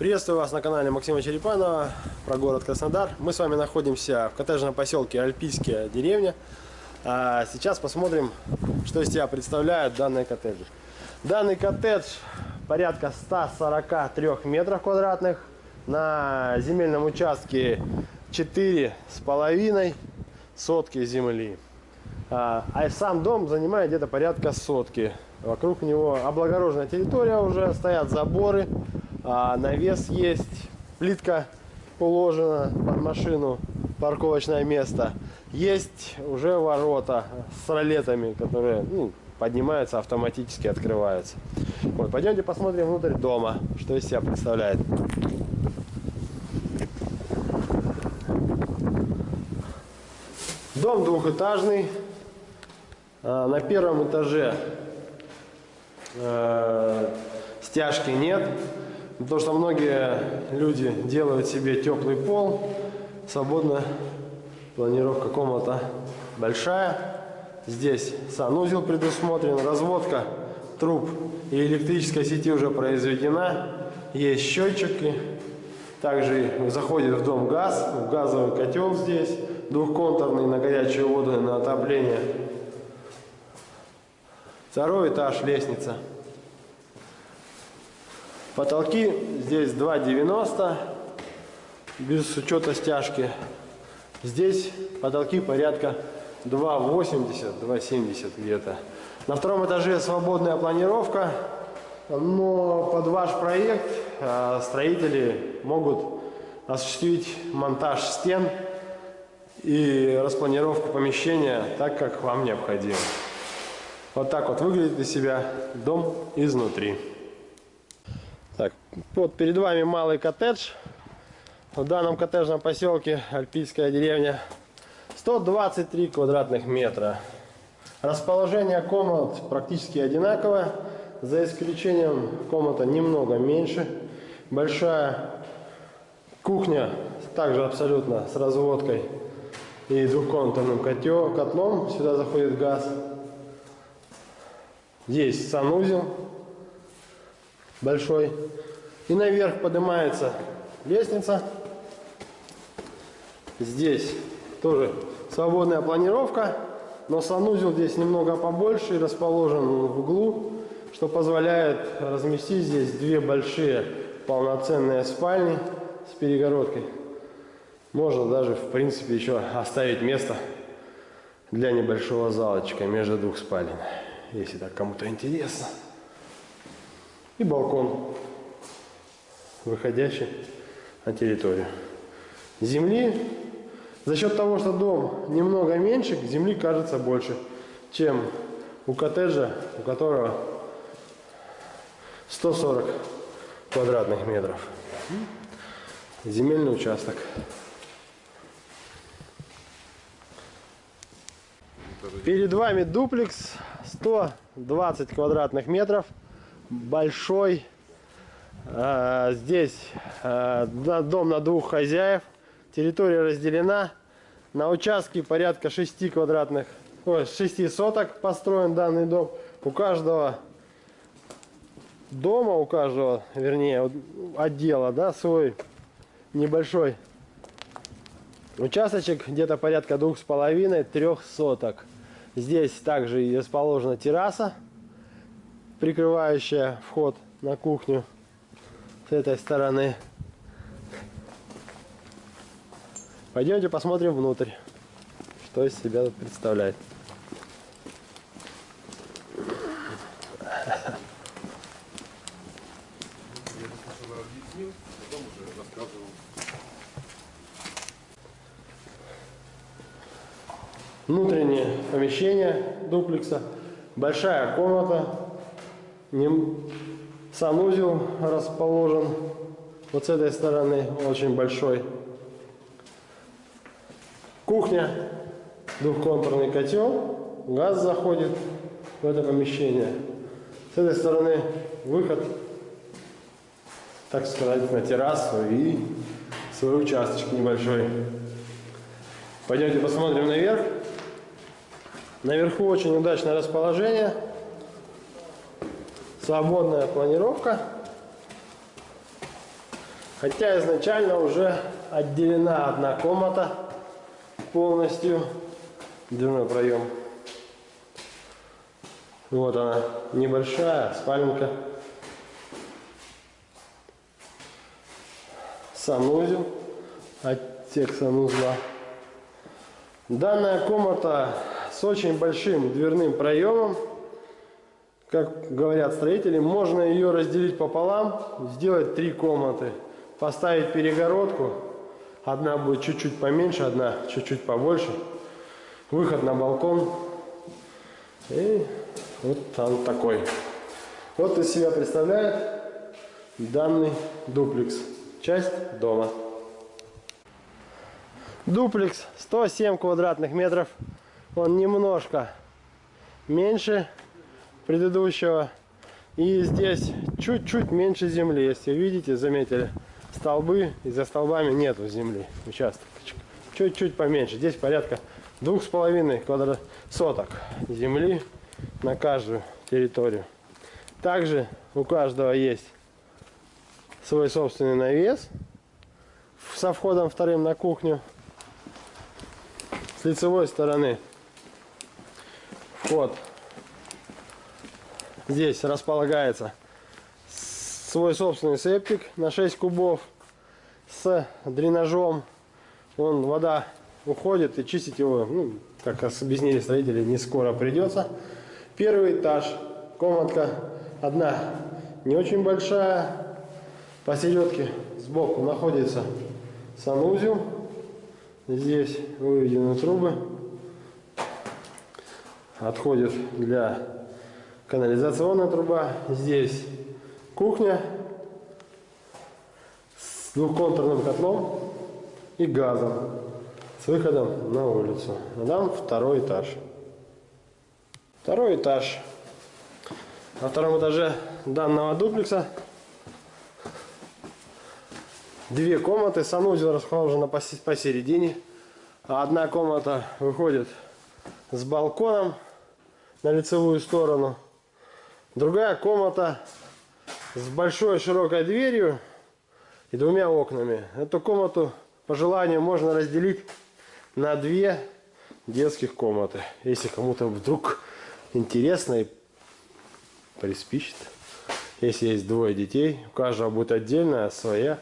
Приветствую вас на канале Максима Черепанова про город Краснодар. Мы с вами находимся в коттеджном поселке Альпийская деревня. А сейчас посмотрим, что из себя представляют данные коттеджи. Данный коттедж порядка 143 метров квадратных. На земельном участке 4 с половиной сотки земли. А, а сам дом занимает где-то порядка сотки. Вокруг него облагороженная территория уже, стоят заборы, а навес есть, плитка уложена под машину, парковочное место. Есть уже ворота с ролетами, которые ну, поднимаются, автоматически открываются. Вот, пойдемте посмотрим внутрь дома, что из себя представляет. Дом двухэтажный. А, на первом этаже э, стяжки нет, потому что многие люди делают себе теплый пол, свободно планировка комната большая. Здесь санузел предусмотрен, разводка труб и электрической сети уже произведена. Есть счетчики. Также заходит в дом газ, газовый котел здесь, двухконтурный на горячую воду и на отопление. Второй этаж, лестница. Потолки здесь 2,90 без учета стяжки. Здесь потолки порядка 2,80, 2,70 где-то. На втором этаже свободная планировка, но под ваш проект а, строители могут осуществить монтаж стен и распланировку помещения так, как вам необходимо. Вот так вот выглядит из себя дом изнутри. Так, вот перед вами малый коттедж. В данном коттеджном поселке Альпийская деревня 123 квадратных метра. Расположение комнат практически одинаковое, за исключением комната немного меньше. Большая кухня, также абсолютно с разводкой и двухконтурным котел, котлом. Сюда заходит газ. Здесь санузел большой. И наверх поднимается лестница. Здесь тоже свободная планировка, но санузел здесь немного побольше и расположен в углу, что позволяет разместить здесь две большие полноценные спальни с перегородкой. Можно даже, в принципе, еще оставить место для небольшого залочка между двух спален, если так кому-то интересно и балкон, выходящий на территорию. Земли, за счет того, что дом немного меньше, земли кажется больше, чем у коттеджа, у которого 140 квадратных метров. Земельный участок. Перед вами дуплекс 120 квадратных метров большой. А, здесь а, дом на двух хозяев. Территория разделена. На участке порядка 6 квадратных, ой, 6 соток построен данный дом. У каждого дома, у каждого, вернее, отдела, да, свой небольшой участочек, где-то порядка двух с половиной, трех соток. Здесь также расположена терраса прикрывающая вход на кухню с этой стороны. Пойдемте посмотрим внутрь, что из себя тут представляет. Внутреннее помещение дуплекса. Большая комната Санузел расположен вот с этой стороны, очень большой. Кухня, двухконтурный котел, газ заходит в это помещение. С этой стороны выход, так сказать, на террасу и свой участочек небольшой. Пойдемте посмотрим наверх. Наверху очень удачное расположение свободная планировка. Хотя изначально уже отделена одна комната полностью. Дверной проем. Вот она, небольшая спаленка. Санузел, отсек санузла. Данная комната с очень большим дверным проемом. Как говорят строители, можно ее разделить пополам, сделать три комнаты, поставить перегородку. Одна будет чуть-чуть поменьше, одна чуть-чуть побольше. Выход на балкон. И вот он такой. Вот из себя представляет данный дуплекс. Часть дома. Дуплекс 107 квадратных метров. Он немножко меньше предыдущего. И здесь чуть-чуть меньше земли. Если видите, заметили, столбы, и за столбами нету земли. Участок чуть-чуть поменьше. Здесь порядка двух с половиной квадрат соток земли на каждую территорию. Также у каждого есть свой собственный навес со входом вторым на кухню. С лицевой стороны вход здесь располагается свой собственный септик на 6 кубов с дренажом. Вон вода уходит и чистить его, ну, как объяснили строители, не скоро придется. Первый этаж, комнатка одна, не очень большая. Посередке сбоку находится санузел. Здесь выведены трубы. Отходит для канализационная труба. Здесь кухня с двухконтурным котлом и газом с выходом на улицу. А там второй этаж. Второй этаж. На втором этаже данного дуплекса две комнаты. Санузел расположен посередине. А одна комната выходит с балконом на лицевую сторону. Другая комната с большой широкой дверью и двумя окнами. Эту комнату по желанию можно разделить на две детских комнаты. Если кому-то вдруг интересно и приспичит. Если есть двое детей, у каждого будет отдельная своя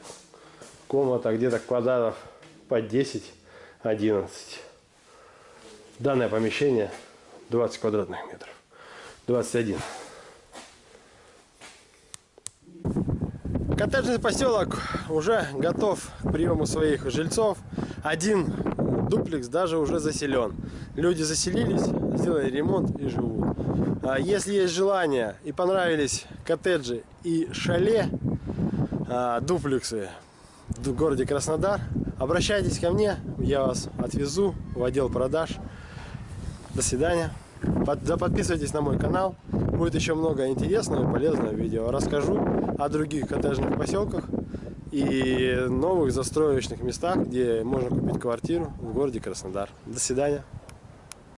комната, где-то квадратов по 10-11. Данное помещение 20 квадратных метров. 21. Коттеджный поселок уже готов к приему своих жильцов. Один дуплекс даже уже заселен. Люди заселились, сделали ремонт и живут. А если есть желание и понравились коттеджи и шале, а, дуплексы в городе Краснодар, обращайтесь ко мне, я вас отвезу в отдел продаж. До свидания. Подписывайтесь на мой канал. Будет еще много интересного и полезного видео. Расскажу о других коттеджных поселках и новых застроечных местах, где можно купить квартиру в городе Краснодар. До свидания.